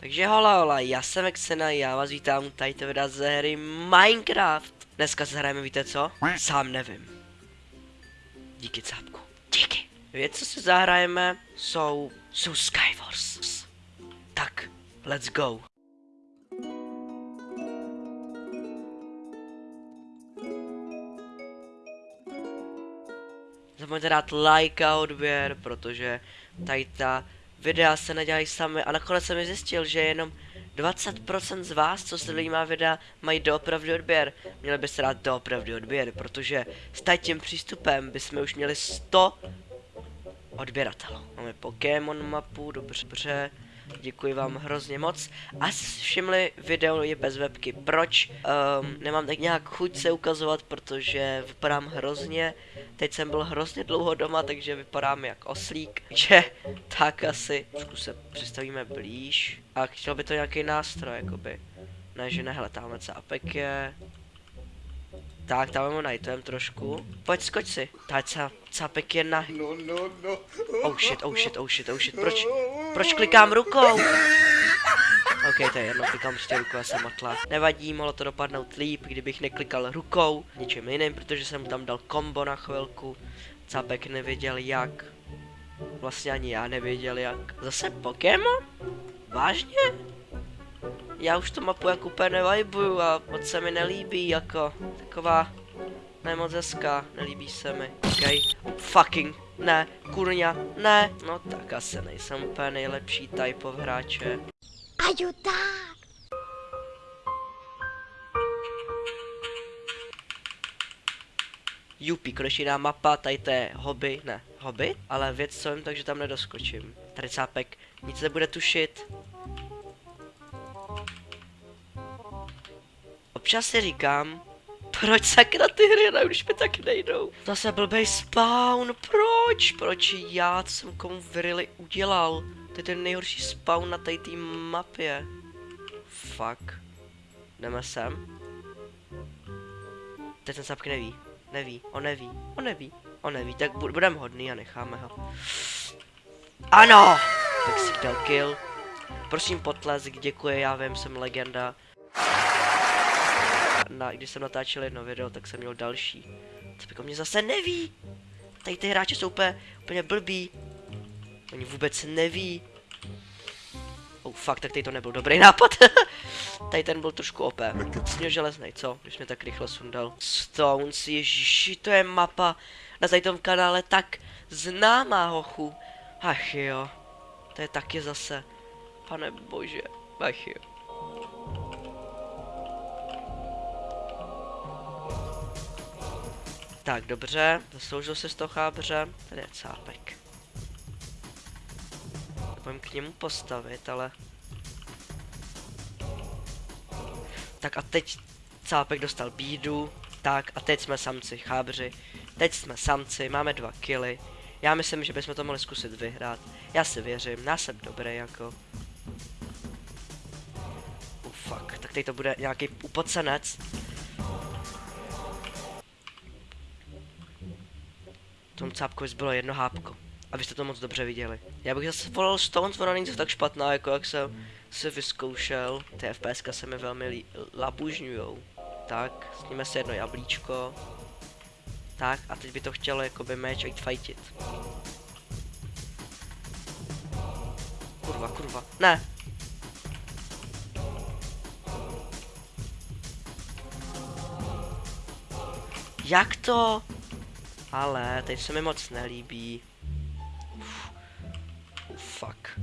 Takže hola hola, já jsem Exena, já vás vítám tady videa ze hry Minecraft. Dneska se hrajeme, víte co? Sám nevím. Díky cápku. Díky. Věc, co si zahrajeme, jsou, jsou Skywars. Tak, let's go. Zapomeňte dát like a odběr, protože tady ta videa se nedělají sami a nakonec jsem zjistil, že jenom 20% z vás, co sledují má videa, mají doopravdy odběr. Měli byste dát doopravdy odběr, protože s tím přístupem bychom už měli 100 odběratelů. Máme Pokémon mapu, dobře, dobře. Děkuji vám hrozně moc. A všimli, video je bez webky. Proč? Um, nemám tak nějak chuť se ukazovat, protože vypadám hrozně. Teď jsem byl hrozně dlouho doma, takže vypadám jak oslík. Takže tak asi. Trošku se přistavíme blíž. A chtěl by to nějaký nástroj, jakoby. Ne, že ne, hele, tamhle cápek je. Tak, tam ho najtem trošku. Pojď, skoč si. Tady cá, cápek je na... No, no, no. Oh shit, oh shit, oh shit, oh shit. Proč, proč klikám rukou? Ok, to je jedno, klikám prostě rukou, já jsem matla. Nevadí, mohlo to dopadnout líp, kdybych neklikal rukou, ničím jiným, protože jsem tam dal kombo na chvilku. Cápek nevěděl jak. Vlastně ani já nevěděl jak. Zase Pokémon? Vážně? Já už tu mapu jako úplně nevibuju a moc se mi nelíbí, jako taková nemoc hezká, nelíbí se mi. Okay. Fucking, ne, kurňa, ne. No tak asi nejsem úplně nejlepší type of hráče. Ayudar. Jupi, konečně jiná mapa, tady to je hobby, ne, hobby, ale věc co vím, takže tam nedoskočím. Tady cápek nic nebude tušit. Občas si říkám, proč sakra ty hry hraju, když mi tak nejdou. Zase blbej spawn, proč? Proč já, jsem komu really udělal? To je ten nejhorší spawn na té mapě. Fuck. Jdeme sem. Teď ten sápk neví. Neví, on neví, on neví, on neví, tak bu budeme hodný a necháme ho. Ano! Tak si dal kill. Prosím potlesk, děkuji, já vím, jsem legenda. Na, když jsem natáčel jedno video, tak jsem měl další. Co mě zase neví. Tady ty hráči jsou úplně, úplně blbí. Oni vůbec neví. Oh fuck, tak tady to nebyl dobrý nápad. tady ten byl trošku OP. Měl železnej, co? Když mě tak rychle sundal. Stones, ježiši, to je mapa na tady tom kanále tak známá, hochu. Ach jo, to je taky zase. Pane bože, ach jo. Tak, dobře, zasloužil se z toho chábře. Tady je cápek. Pojďme k němu postavit, ale... Tak a teď cápek dostal bídu. Tak a teď jsme samci, chábři. Teď jsme samci, máme dva kily. Já myslím, že bychom to mohli zkusit vyhrát. Já si věřím, já jsem dobrý jako. Uh, fuck, tak teď to bude nějaký upocenec. Tomu cápkovi zbylo jedno hápko. Abyste to moc dobře viděli. Já bych zase volal Stones, ona není tak špatná, jako jak jsem si vyzkoušel. Ty FPS se mi velmi labužňujou. Tak, sníme si jedno jablíčko. Tak, a teď by to chtělo jakoby meč jít fightit. Kurva, kurva, ne! Jak to? Ale teď se mi moc nelíbí. Uf. Fuck.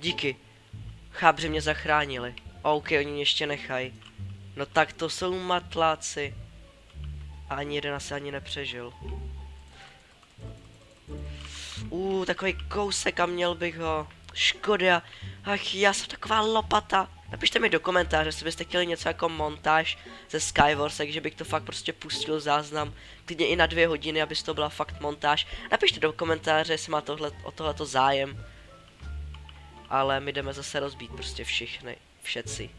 Díky. Chábři mě zachránili. OK, oni mě ještě nechají. No tak to jsou matláci. Ani jeden asi ani nepřežil. Uh, takový kousek a měl bych ho. Škoda. Ach, já jsem taková lopata. Napište mi do komentáře, jestli byste chtěli něco jako montáž ze Skywars, takže bych to fakt prostě pustil záznam, klidně i na dvě hodiny, aby to byla fakt montáž. Napište do komentáře, jestli má tohle, o tohleto zájem. Ale my jdeme zase rozbít prostě všechny, všetci,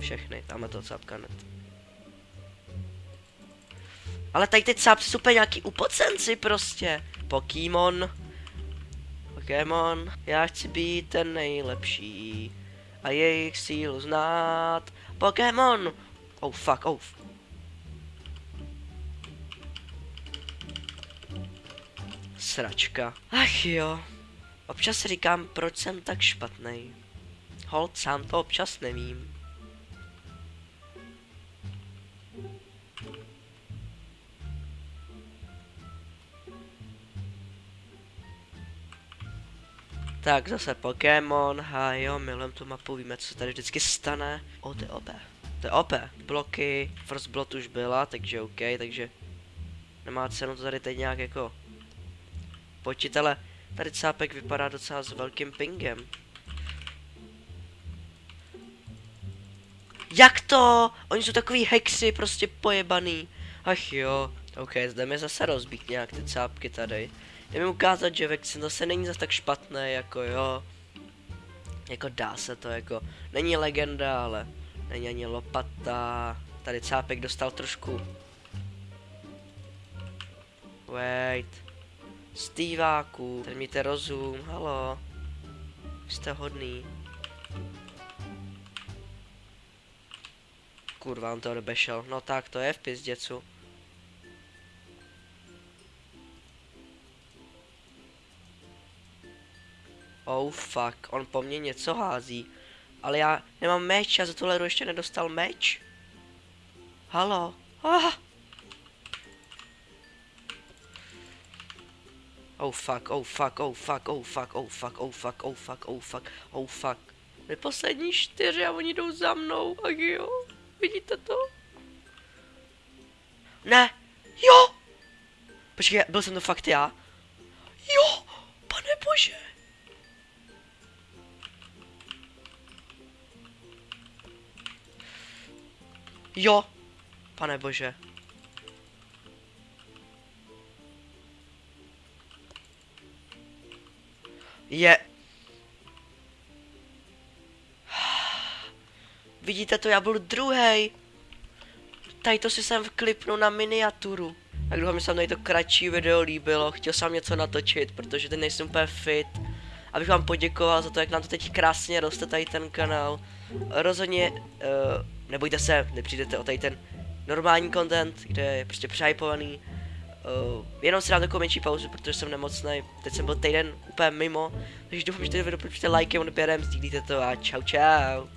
všechny, tam to cápka net. Ale tady teď cápci jsou nějaký upocenci prostě. Pokémon. Pokémon. Já chci být ten nejlepší. A jejich sílu znát. Pokémon! Oh fuck, oh. Sračka. Ach jo. Občas říkám, proč jsem tak špatný. Hold, sám to občas nevím. Tak zase Pokémon, a jo, milujem tu mapu, víme, co se tady vždycky stane. O, to je OP. To je OP. Bloky, First Blood už byla, takže OK, takže nemá cenu to tady teď nějak jako počít, ale tady cápek vypadá docela s velkým pingem. Jak to? Oni jsou takový hexy, prostě pojebaný. Ach jo. OK, zde mi zase rozbít nějak ty cápky tady. Jde mi ukázat, že Vexen zase není zase tak špatné, jako jo. Jako dá se to, jako. Není legenda, ale není ani lopata. Tady cápek dostal trošku. Wait. Stýváku, tady mějte rozum, halo. Jste hodný. Kurva, on to odebešel. No tak, to je v pizděcu. Oh fuck, on po mně něco hází. Ale já nemám meč, já za tohle ještě nedostal meč. Halo. Ah. Oh fuck, oh fuck, oh fuck, oh fuck, oh fuck, oh fuck, oh fuck, oh fuck, oh fuck. My poslední čtyři a oni jdou za mnou, ach jo. Vidíte to? Ne. Jo. Počkej, byl jsem to fakt já. Jo, pane bože. Jo, pane bože. Je. Vidíte to, já byl druhý. Tady to si jsem vklipnu na miniaturu. Tak doufám, že se vám to kratší video líbilo. Chtěl jsem něco natočit, protože teď nejsem úplně fit. Abych vám poděkoval za to, jak nám to teď krásně roste tady ten kanál. Rozhodně, uh, nebojte se, nepřijdete o tady ten normální content, kde je prostě přehypovaný. Uh, jenom si dám takovou menší pauzu, protože jsem nemocný. Teď jsem byl týden úplně mimo. Takže doufám, že tady video podpoříte lajkem, odběrem, sdílíte to a čau čau.